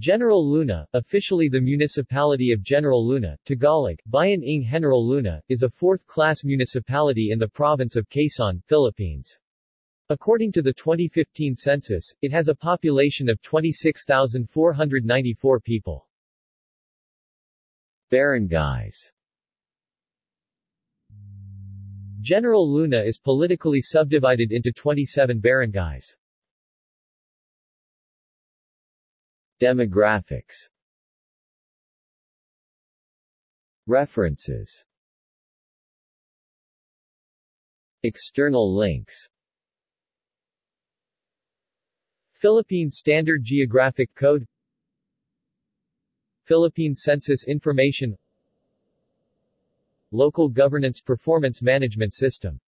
General Luna, officially the municipality of General Luna, Tagalog, Bayan ng General Luna, is a fourth-class municipality in the province of Quezon, Philippines. According to the 2015 census, it has a population of 26,494 people. Barangays General Luna is politically subdivided into 27 barangays. Demographics. References. External links. Philippine Standard Geographic Code. Philippine Census Information. Local Governance Performance Management System